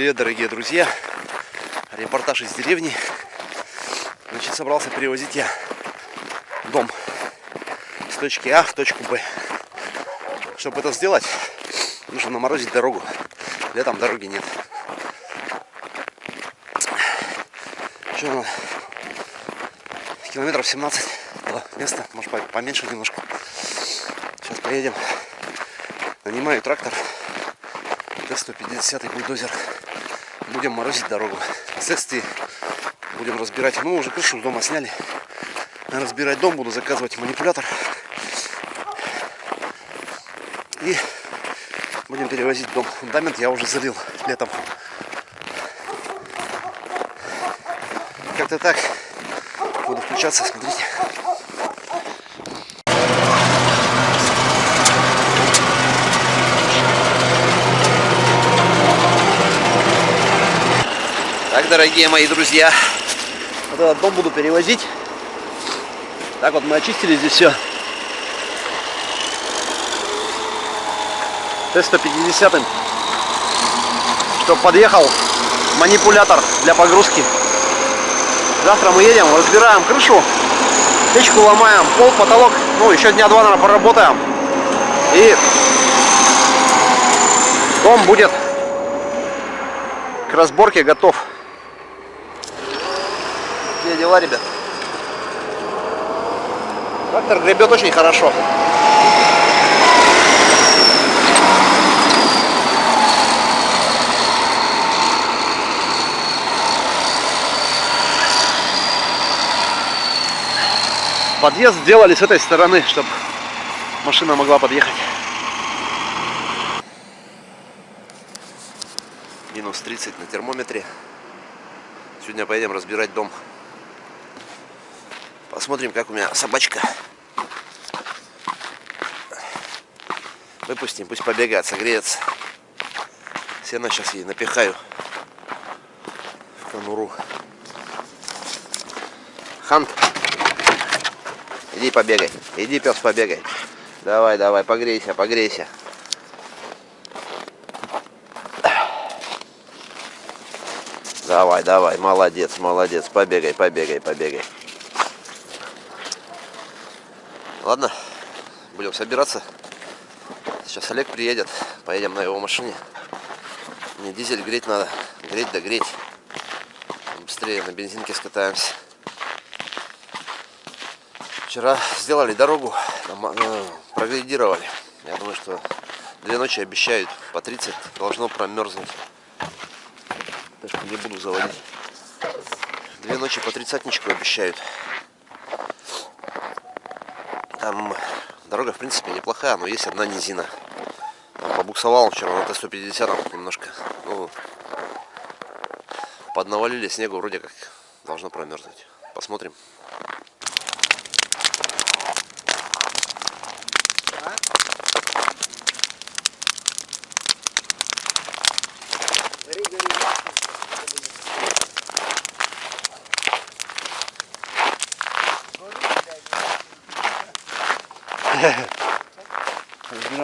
Привет, дорогие друзья! Репортаж из деревни. Значит, собрался перевозить я дом с точки А в точку Б. Чтобы это сделать, нужно наморозить дорогу. Летом дороги нет. Что, километров 17 до места, может поменьше немножко. Сейчас поедем. Нанимаю трактор. Т-150 бульдозер будем морозить дорогу. Впоследствии будем разбирать. Ну, уже крышу дома сняли. Разбирать дом буду заказывать манипулятор. И будем перевозить дом. Фундамент я уже залил летом. Как-то так. Буду включаться, смотрите. Дорогие мои друзья, вот этот дом буду перевозить. Так вот мы очистили здесь все. Т-150, чтобы подъехал манипулятор для погрузки. Завтра мы едем, разбираем крышу, печку ломаем, пол, потолок. Ну, еще дня два, наверное, поработаем. И дом будет к разборке готов дела, ребят? Трактор гребет очень хорошо. Подъезд сделали с этой стороны, чтобы машина могла подъехать. Минус 30 на термометре. Сегодня поедем разбирать дом. Посмотрим, как у меня собачка. Выпустим, пусть побегает, согреется. Сено сейчас ей напихаю в конуру. Хант, иди побегай, иди, пес, побегай. Давай, давай, погрейся, погрейся. Давай, давай, молодец, молодец, побегай, побегай, побегай. Ладно, будем собираться. Сейчас Олег приедет, поедем на его машине. Мне дизель греть надо, греть да греть. Быстрее на бензинке скатаемся. Вчера сделали дорогу, э, прогрейдировали. Я думаю, что две ночи обещают по 30 должно промерзнуть. Что не буду заводить. Две ночи по тридцатничку обещают. Там дорога, в принципе, неплохая, но есть одна низина. Побуксовал вчера на Т-150 немножко. Ну, поднавалили снегу, вроде как должно промерзнуть. Посмотрим.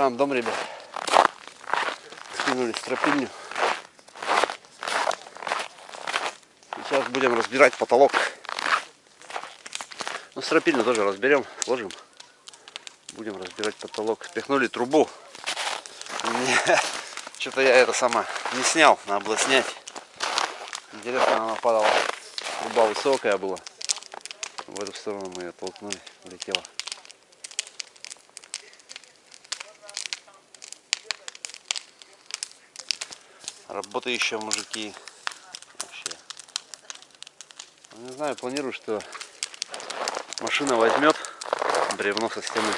Разбираем дом, ребят. Скинули стропильню. Сейчас будем разбирать потолок. Ну, стропильню тоже разберем, сложим. Будем разбирать потолок. Спихнули трубу. Что-то я это сама не снял, надо было снять. Интересно, она падала. Труба высокая была. В эту сторону мы ее толкнули, улетела. Работающие мужики. Вообще. Ну, не знаю, планирую, что машина возьмет бревно со стены.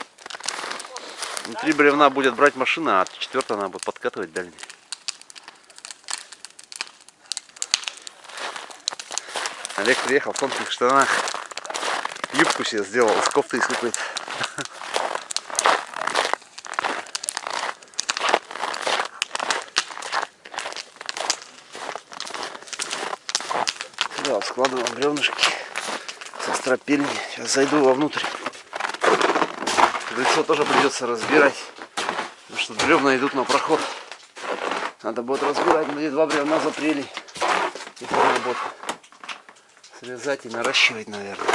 Внутри бревна будет брать машина, а четвертая она будет подкатывать дальний. Олег приехал в тонких штанах. Юбку себе сделал из кофты из какой-то. Да, складываем бревнышки со стропильни. Сейчас зайду вовнутрь. Крыльцо тоже придется разбирать. Потому что бревна идут на проход. Надо будет разбирать, мы два бревна запрели. Их надо будет срезать и наращивать, наверное.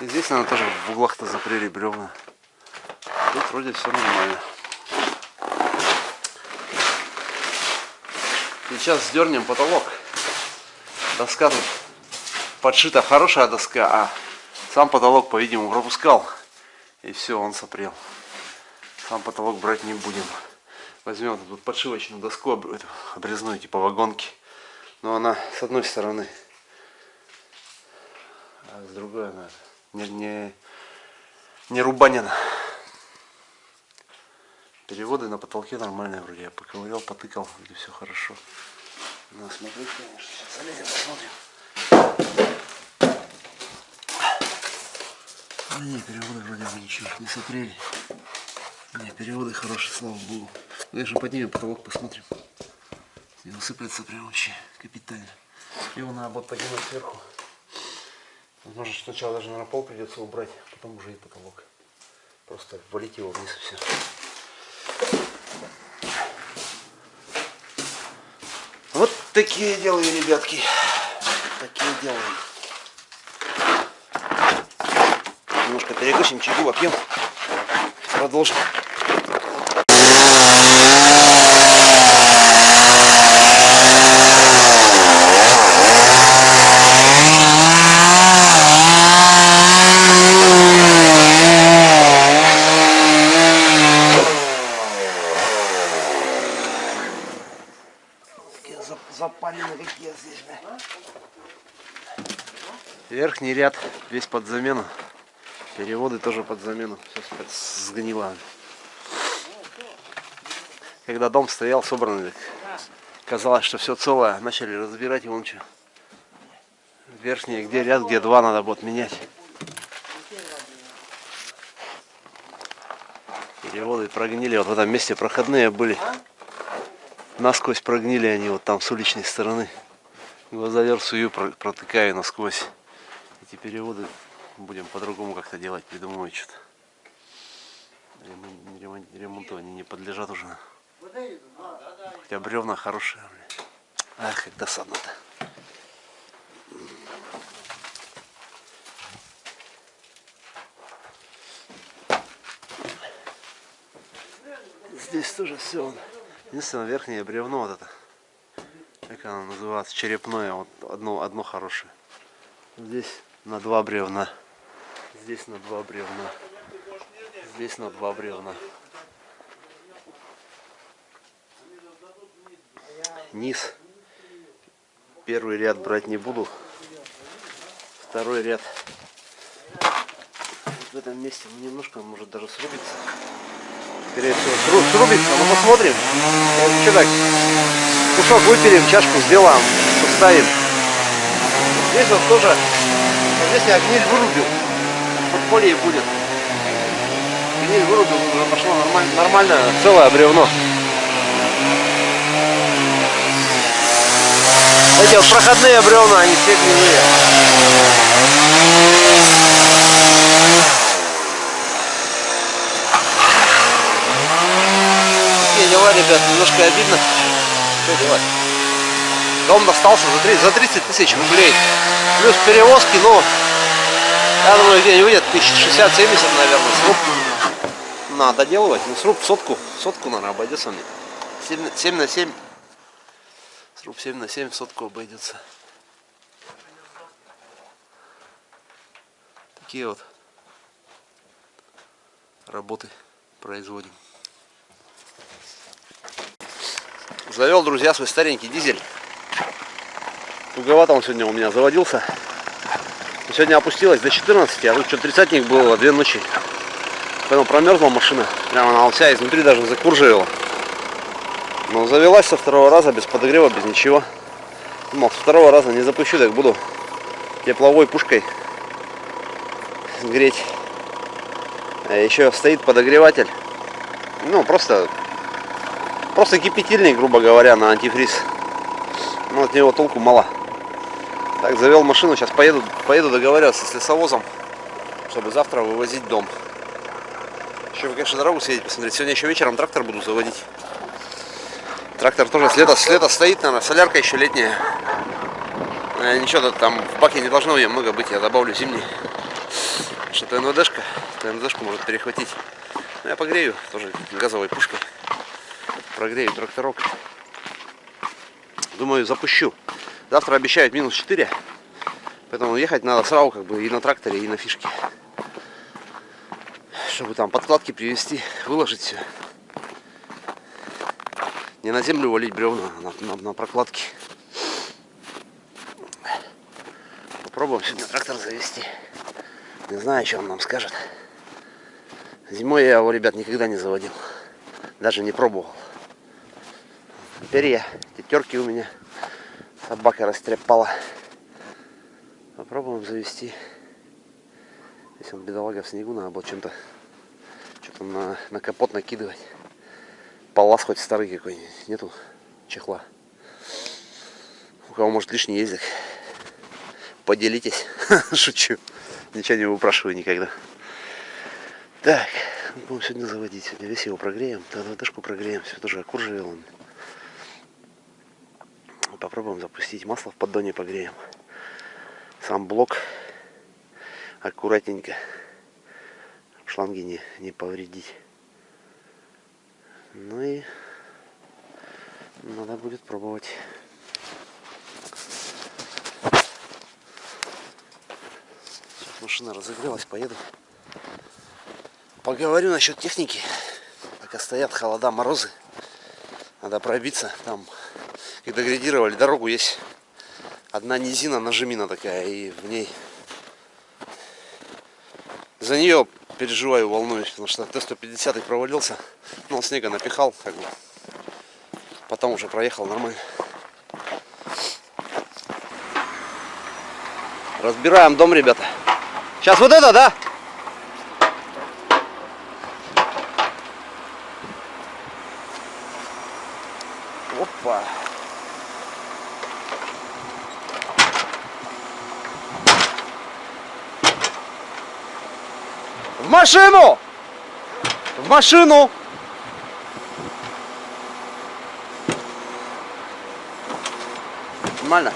И здесь надо тоже в углах-то запрели бревна. Тут вроде все нормально. Сейчас сдернем потолок. Доска тут подшита хорошая доска, а сам потолок, по-видимому, пропускал. И все, он сопрел. Сам потолок брать не будем. Возьмем тут подшивочную доску обрезную, типа вагонки. Но она с одной стороны, а с другой она не, не, не рубанина. Переводы на потолке нормальные вроде. Я поковырял, потыкал, вроде все хорошо. Ну, смотреть, конечно. Сейчас залезем, посмотрим. А нет, переводы вроде бы ничего не смотрели. Нет, переводы хорошие, слава богу. Конечно, поднимем потолок, посмотрим. Не усыплется прям вообще капитально. Его надо будет поднимать сверху. Возможно, сначала даже на пол придется убрать, потом уже и потолок. Просто валить его вниз и все. Вот такие делаю, ребятки. Такие делаем. Немножко перекусим, чайку попьем. Продолжим. Верхний ряд весь под замену. Переводы тоже под замену. Все сгнило. Когда дом стоял собранный, казалось, что все целое. Начали разбирать его. что. Верхний, где ряд, где два, надо будет менять. Переводы прогнили. Вот в этом месте проходные были. Насквозь прогнили они вот там с уличной стороны. Глазовер сую протыкаю насквозь. Эти переводы будем по-другому как-то делать, придумывать что-то. Ремонт, ремонту они не подлежат уже. Хотя бревна хорошие. Ах, как досадно-то. Здесь тоже все. Единственное верхнее бревно вот это. Как оно называется? Черепное. Вот одно, одно хорошее. Здесь на два бревна. Здесь на два бревна. Здесь на два бревна. Низ. Первый ряд брать не буду. Второй ряд. Вот в этом месте немножко может даже срубиться. Срубится, ну, посмотрим. Что так? Кусок выпилим, чашку сделаем, поставим. Здесь вот тоже, здесь я гниль вырубил. Подполье будет. Гниль вырубил, уже пошло нормально, нормально целое бревно. Эти вот проходные бревна, они все гнилые. Дела, ребят, немножко обидно. Что делать? Дом достался за 30, за 30 тысяч рублей. Плюс перевозки, ну, я думаю, где-нибудь выйдет 1060-70, наверное, сруб. Надо доделывать. Ну, сруб сотку, сотку, наверное, обойдется мне. 7, 7 на 7. Сруб 7 на 7 сотку обойдется. Такие вот работы производим. Завел, друзья, свой старенький дизель. Туговато он сегодня у меня заводился. Сегодня опустилась до 14, а тут что тридцатник было две ночи. Поэтому промерзла машина. Прямо она вся изнутри даже закурживела. Но завелась со второго раза, без подогрева, без ничего. Думал, со второго раза не запущу, так буду тепловой пушкой греть. А еще стоит подогреватель. Ну, просто Просто кипятильник, грубо говоря, на антифриз. Но от него толку мало. Так, завел машину, сейчас поеду, поеду договариваться с лесовозом, чтобы завтра вывозить дом. Еще, конечно, дорогу съездить, посмотреть. Сегодня еще вечером трактор буду заводить. Трактор тоже с лета, с лета стоит, наверное, солярка еще летняя. Э, ничего, там в баке не должно ее много быть, я добавлю зимний. Что-то НВДшка, НВДшку может перехватить. Ну, я погрею тоже газовой пушкой. Прогрею тракторок. Думаю, запущу. Завтра обещают минус 4. Поэтому ехать надо сразу как бы и на тракторе, и на фишке. Чтобы там подкладки привезти, выложить все. Не на землю валить бревна, а на, на, на прокладки. Попробуем сегодня трактор завести. Не знаю, что он нам скажет. Зимой я его, ребят, никогда не заводил. Даже не пробовал. Теперь я. Тетерки у меня. Собака растрепала. Попробуем завести. Если он бедолага в снегу, надо было чем-то что-то на, на капот накидывать. Палас хоть старый какой-нибудь. Нету чехла. У кого может лишний ездик. Поделитесь. Шучу. Ничего не выпрашиваю никогда. Так, будем сегодня заводить. Сегодня весь его прогреем. Тогда дашку прогреем. Все тоже окурживел он. Попробуем запустить масло в поддоне погреем. Сам блок аккуратненько. Шланги не, не повредить. Ну и надо будет пробовать. Машина разогрелась, поеду. Поговорю насчет техники. Пока стоят холода, морозы. Надо пробиться. Там, когда градировали дорогу, есть одна низина, нажимина такая, и в ней за нее переживаю, волнуюсь, потому что Т-150 провалился, но он снега напихал, как бы. Потом уже проехал нормально. Разбираем дом, ребята. Сейчас вот это, да? Опа. В машину! В машину! Нормально?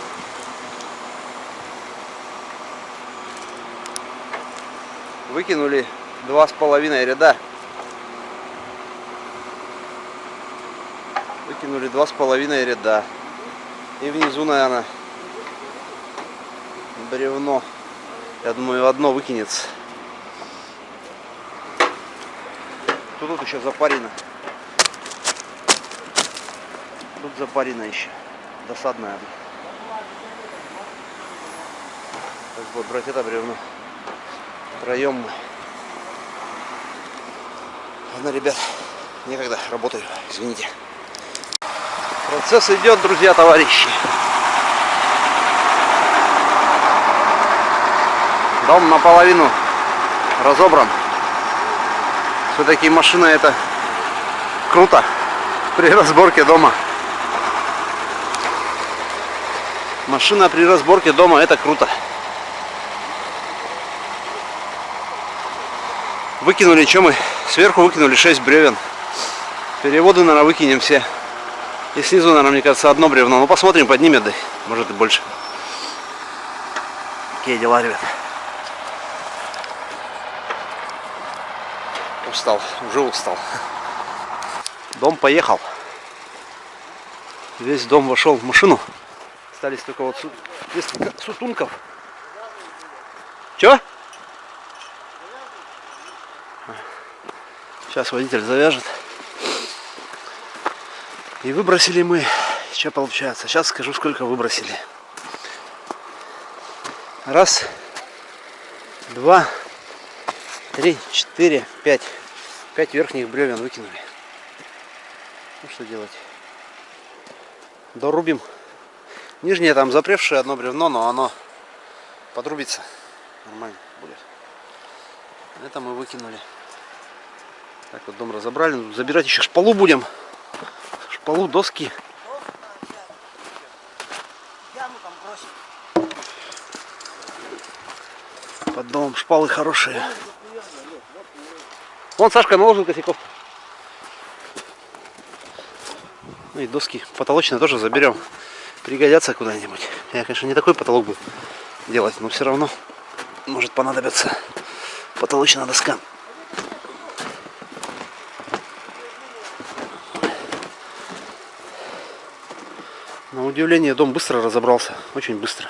Выкинули два с половиной ряда. Выкинули два с половиной ряда. И внизу, наверное, бревно. Я думаю, одно выкинется. Тут, тут еще запарина. Тут запарина еще. Досадная. Так вот, брать это бревно. Втроем мы. Ладно, ребят, некогда, работаю, извините. Процесс идет, друзья, товарищи. Дом наполовину разобран. Все-таки машина это круто при разборке дома. Машина при разборке дома это круто. Выкинули, что мы? Сверху выкинули 6 бревен. Переводы, наверное, выкинем все. И снизу, наверное, мне кажется, одно бревно. Ну, посмотрим, поднимет, да. Может и больше. Какие дела, ребят. Устал, уже устал. Дом поехал. Весь дом вошел в машину. Остались только вот несколько сутунков. Че? Сейчас водитель завяжет. И выбросили мы. Что получается? Сейчас скажу, сколько выбросили. Раз, два, три, четыре, пять. Пять верхних бревен выкинули. Ну что делать? Дорубим. Нижнее там запревшее одно бревно, но оно подрубится. Нормально будет. Это мы выкинули. Так вот дом разобрали. Забирать еще шпалу будем. Шпалу, доски. Под домом шпалы хорошие. Вон Сашка наложил косяков. Ну и доски потолочные тоже заберем. Пригодятся куда-нибудь. Я, конечно, не такой потолок буду делать, но все равно может понадобиться потолочная доска. На удивление дом быстро разобрался, очень быстро.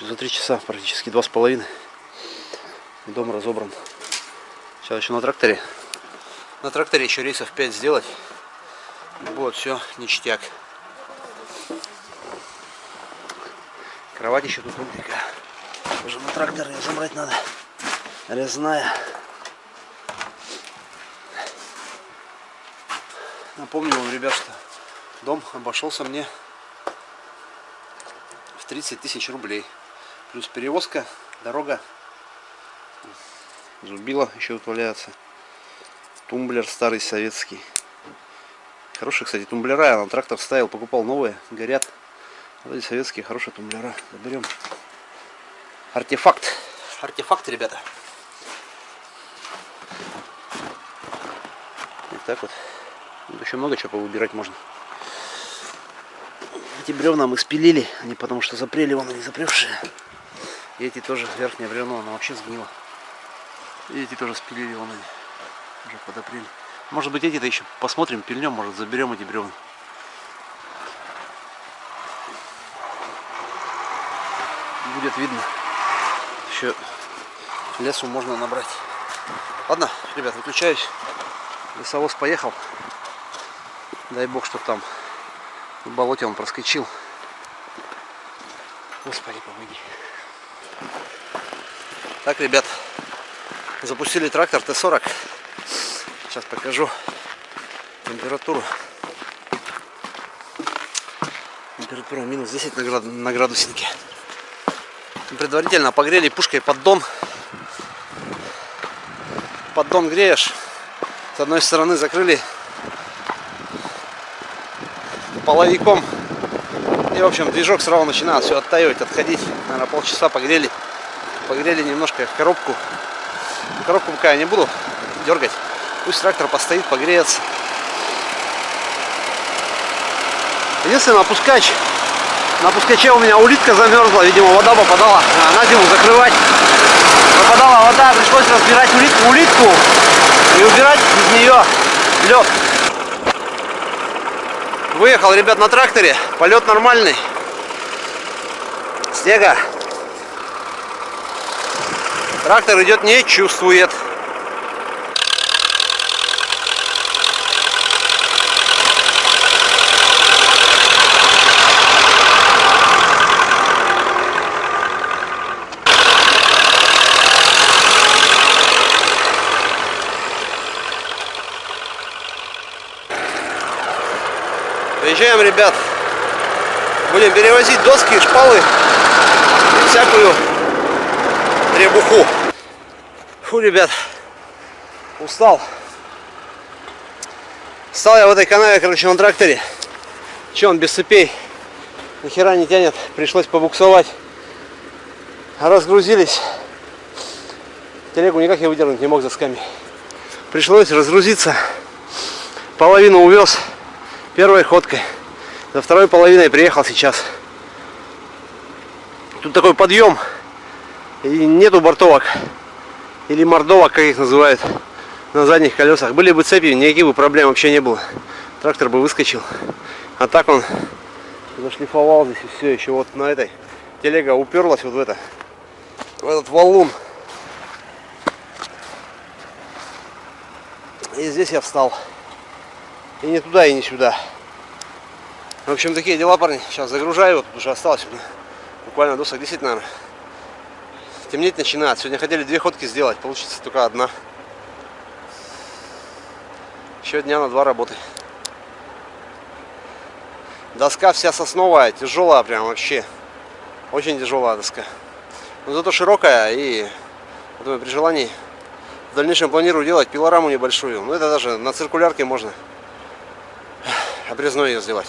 За три часа, практически два с половиной. Дом разобран. Сейчас еще на тракторе. На тракторе еще рейсов 5 сделать. Вот, все, ништяк. Кровать еще тут такая. Уже на трактор ее забрать надо. Резная. Напомню вам, ребят, что дом обошелся мне в 30 тысяч рублей. Плюс перевозка, дорога. Зубила еще тут валяется. Тумблер старый советский. Хорошие, кстати, тумблера. Я на трактор ставил, покупал новые. Горят. Вот эти советские хорошие тумблера. Заберем. Артефакт. Артефакт, ребята. Вот так вот. Тут еще много чего повыбирать можно. Эти бревна мы спилили. Они потому что запрели, вон они запревшие. И эти тоже, верхнее бревно, оно вообще сгнило. И эти тоже спилили, вон они. Уже подопрели. Может быть эти-то еще посмотрим, пильнем, может заберем эти бревна. Будет видно. Еще лесу можно набрать. Ладно, ребят, выключаюсь. Лесовоз поехал. Дай бог, чтобы там в болоте он проскочил. Господи, помоги. Так, ребят, запустили трактор Т-40. Сейчас покажу температуру. Температура минус 10 на, град... на градуснике. Предварительно погрели пушкой поддон. Поддон греешь. С одной стороны закрыли половиком. И, в общем, движок сразу начинает все оттаивать, отходить. Наверное, полчаса погрели. Погрели немножко коробку. Коробку пока я не буду дергать. Пусть трактор постоит, погреется. Единственное, опускач. На опускаче у меня улитка замерзла, видимо, вода попадала. На зиму закрывать. Попадала вода, пришлось разбирать улитку, улитку и убирать из нее лед. Выехал, ребят, на тракторе. Полет нормальный. Снега. Трактор идет, не чувствует. Приезжаем, ребят. Будем перевозить доски, шпалы всякую требуху. Фу, ребят, устал. Стал я в этой канаве, короче, на тракторе. Че он без цепей? Нихера не тянет. Пришлось побуксовать. Разгрузились. Телегу никак я выдернуть не мог за сками. Пришлось разгрузиться. Половину увез первой ходкой. За второй половиной приехал сейчас. Тут такой подъем. И нету бортовок. Или мордовок, как их называют. На задних колесах. Были бы цепи, никаких бы проблем вообще не было. Трактор бы выскочил. А так он зашлифовал здесь и все. Еще вот на этой телега уперлась вот в это. В этот валун. И здесь я встал. И не туда, и не сюда. В общем, такие дела, парни. Сейчас загружаю. Вот уже осталось буквально досок 10, наверное. Темнеть начинает. Сегодня хотели две ходки сделать. Получится только одна. Еще дня на два работы. Доска вся сосновая, тяжелая прям вообще. Очень тяжелая доска. Но зато широкая и думаю, при желании в дальнейшем планирую делать пилораму небольшую. Ну это даже на циркулярке можно обрезной ее сделать.